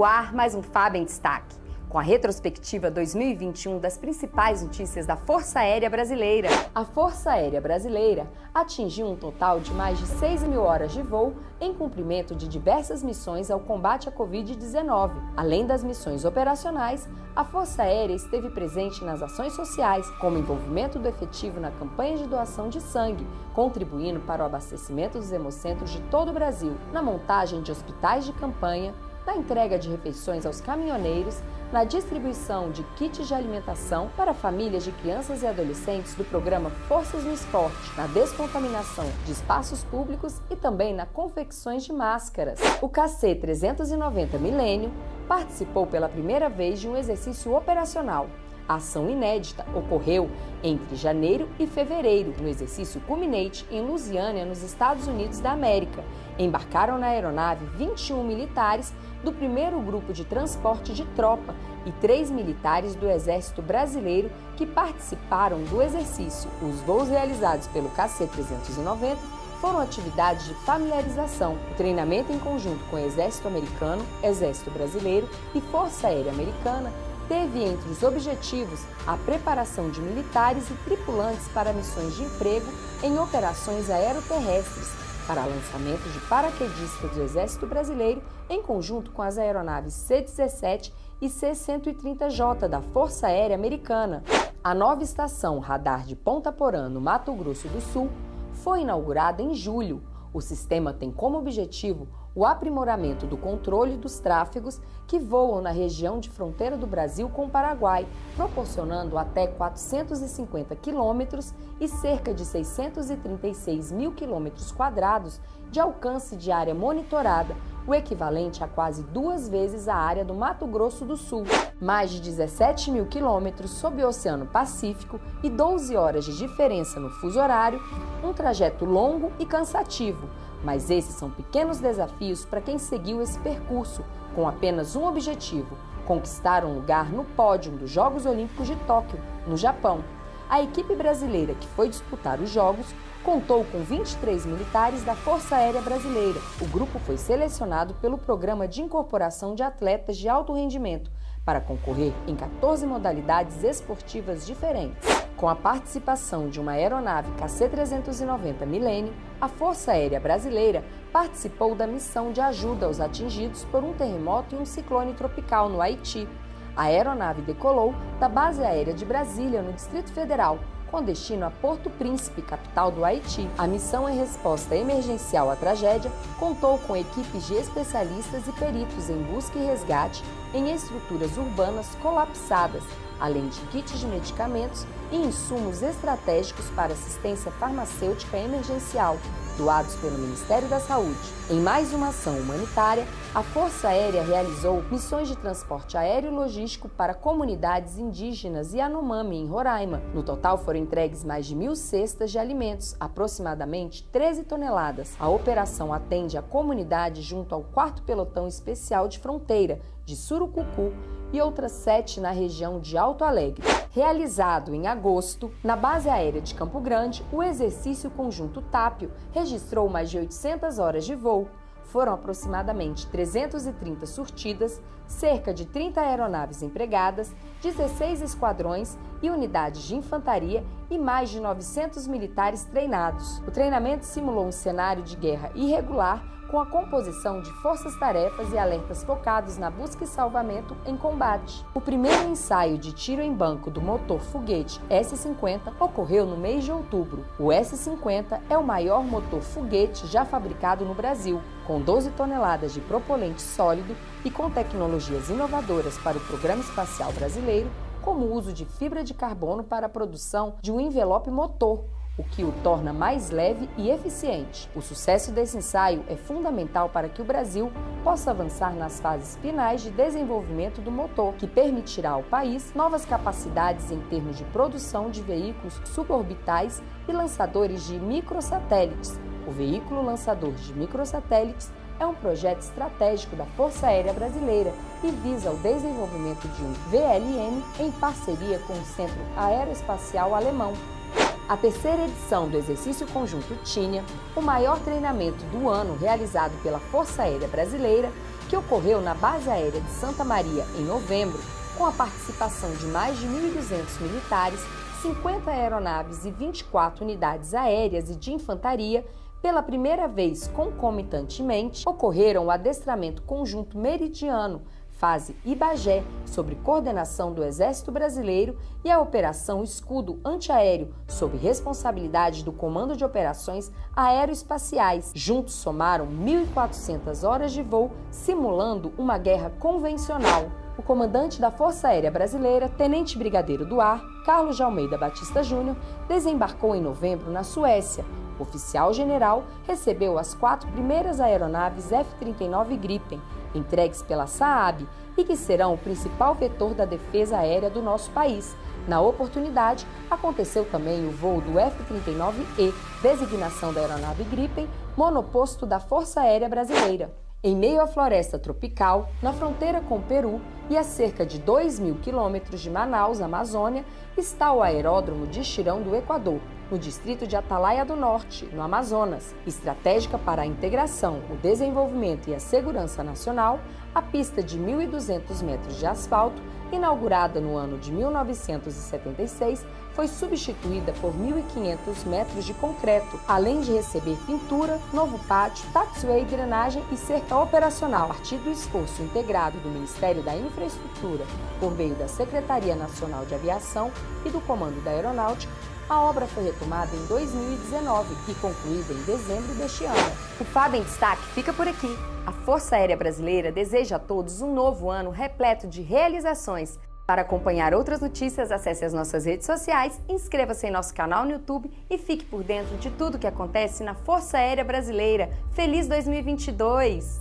No ar, mais um FAB em Destaque com a retrospectiva 2021 das principais notícias da Força Aérea Brasileira. A Força Aérea Brasileira atingiu um total de mais de 6 mil horas de voo em cumprimento de diversas missões ao combate à Covid-19. Além das missões operacionais, a Força Aérea esteve presente nas ações sociais, como envolvimento do efetivo na campanha de doação de sangue, contribuindo para o abastecimento dos hemocentros de todo o Brasil, na montagem de hospitais de campanha, na entrega de refeições aos caminhoneiros, na distribuição de kits de alimentação para famílias de crianças e adolescentes do programa Forças no Esporte, na descontaminação de espaços públicos e também na confecções de máscaras. O KC-390 Milênio participou pela primeira vez de um exercício operacional a ação inédita ocorreu entre janeiro e fevereiro no exercício Culminate em Louisiana, nos Estados Unidos da América. Embarcaram na aeronave 21 militares do primeiro grupo de transporte de tropa e três militares do Exército Brasileiro que participaram do exercício. Os voos realizados pelo KC-390 foram atividades de familiarização, o treinamento em conjunto com o Exército Americano, Exército Brasileiro e Força Aérea Americana teve entre os objetivos a preparação de militares e tripulantes para missões de emprego em operações aeroterrestres, para lançamento de paraquedistas do Exército Brasileiro em conjunto com as aeronaves C-17 e C-130J da Força Aérea Americana. A nova estação radar de Ponta Porã, no Mato Grosso do Sul, foi inaugurada em julho. O sistema tem como objetivo o aprimoramento do controle dos tráfegos que voam na região de fronteira do Brasil com o Paraguai, proporcionando até 450 quilômetros e cerca de 636 mil quilômetros quadrados de alcance de área monitorada, o equivalente a quase duas vezes a área do Mato Grosso do Sul, mais de 17 mil quilômetros sob o Oceano Pacífico e 12 horas de diferença no fuso horário, um trajeto longo e cansativo, mas esses são pequenos desafios para quem seguiu esse percurso com apenas um objetivo: conquistar um lugar no pódio dos Jogos Olímpicos de Tóquio, no Japão. A equipe brasileira que foi disputar os Jogos contou com 23 militares da Força Aérea Brasileira. O grupo foi selecionado pelo Programa de Incorporação de Atletas de Alto Rendimento para concorrer em 14 modalidades esportivas diferentes. Com a participação de uma aeronave KC-390 Millennium, a Força Aérea Brasileira participou da missão de ajuda aos atingidos por um terremoto e um ciclone tropical no Haiti. A aeronave decolou da Base Aérea de Brasília, no Distrito Federal, com destino a Porto Príncipe, capital do Haiti. A missão em resposta emergencial à tragédia contou com equipes de especialistas e peritos em busca e resgate em estruturas urbanas colapsadas, além de kits de medicamentos e insumos estratégicos para assistência farmacêutica emergencial, doados pelo Ministério da Saúde. Em mais uma ação humanitária, a Força Aérea realizou missões de transporte aéreo logístico para comunidades indígenas e Anomami, em Roraima. No total, foram entregues mais de mil cestas de alimentos, aproximadamente 13 toneladas. A operação atende a comunidade junto ao 4 Pelotão Especial de Fronteira, de Surucucu, e outras sete na região de Alto Alegre. Realizado em agosto, na base aérea de Campo Grande, o exercício conjunto Tápio registrou mais de 800 horas de voo. Foram aproximadamente 330 surtidas, cerca de 30 aeronaves empregadas, 16 esquadrões e unidades de infantaria e mais de 900 militares treinados. O treinamento simulou um cenário de guerra irregular com a composição de forças-tarefas e alertas focados na busca e salvamento em combate. O primeiro ensaio de tiro em banco do motor foguete S-50 ocorreu no mês de outubro. O S-50 é o maior motor foguete já fabricado no Brasil, com 12 toneladas de propelente sólido e com tecnologias inovadoras para o Programa Espacial Brasileiro, como o uso de fibra de carbono para a produção de um envelope motor, o que o torna mais leve e eficiente. O sucesso desse ensaio é fundamental para que o Brasil possa avançar nas fases finais de desenvolvimento do motor, que permitirá ao país novas capacidades em termos de produção de veículos suborbitais e lançadores de microsatélites. O veículo lançador de microsatélites é um projeto estratégico da Força Aérea Brasileira e visa o desenvolvimento de um VLM em parceria com o Centro Aeroespacial Alemão, a terceira edição do Exercício Conjunto Tínia, o maior treinamento do ano realizado pela Força Aérea Brasileira, que ocorreu na Base Aérea de Santa Maria em novembro, com a participação de mais de 1.200 militares, 50 aeronaves e 24 unidades aéreas e de infantaria, pela primeira vez concomitantemente, ocorreram o adestramento conjunto meridiano, fase Ibagé, sob coordenação do Exército Brasileiro, e a Operação Escudo Antiaéreo, sob responsabilidade do Comando de Operações Aeroespaciais. Juntos somaram 1.400 horas de voo, simulando uma guerra convencional o comandante da Força Aérea Brasileira, Tenente Brigadeiro do Ar, Carlos de Almeida Batista Júnior, desembarcou em novembro na Suécia. O oficial general recebeu as quatro primeiras aeronaves F-39 Gripen, entregues pela Saab e que serão o principal vetor da defesa aérea do nosso país. Na oportunidade, aconteceu também o voo do F-39E, designação da aeronave Gripen, monoposto da Força Aérea Brasileira. Em meio à floresta tropical, na fronteira com o Peru e a cerca de 2 mil quilômetros de Manaus, Amazônia, está o aeródromo de Xirão do Equador, no distrito de Atalaia do Norte, no Amazonas. Estratégica para a integração, o desenvolvimento e a segurança nacional, a pista de 1.200 metros de asfalto, inaugurada no ano de 1976, foi substituída por 1.500 metros de concreto, além de receber pintura, novo pátio, taxiway, drenagem e cerca operacional. A partir do esforço integrado do Ministério da Infraestrutura, por meio da Secretaria Nacional de Aviação e do Comando da Aeronáutica, a obra foi retomada em 2019 e concluída em dezembro deste ano. O FAB em Destaque fica por aqui. A Força Aérea Brasileira deseja a todos um novo ano repleto de realizações. Para acompanhar outras notícias, acesse as nossas redes sociais, inscreva-se em nosso canal no YouTube e fique por dentro de tudo que acontece na Força Aérea Brasileira. Feliz 2022!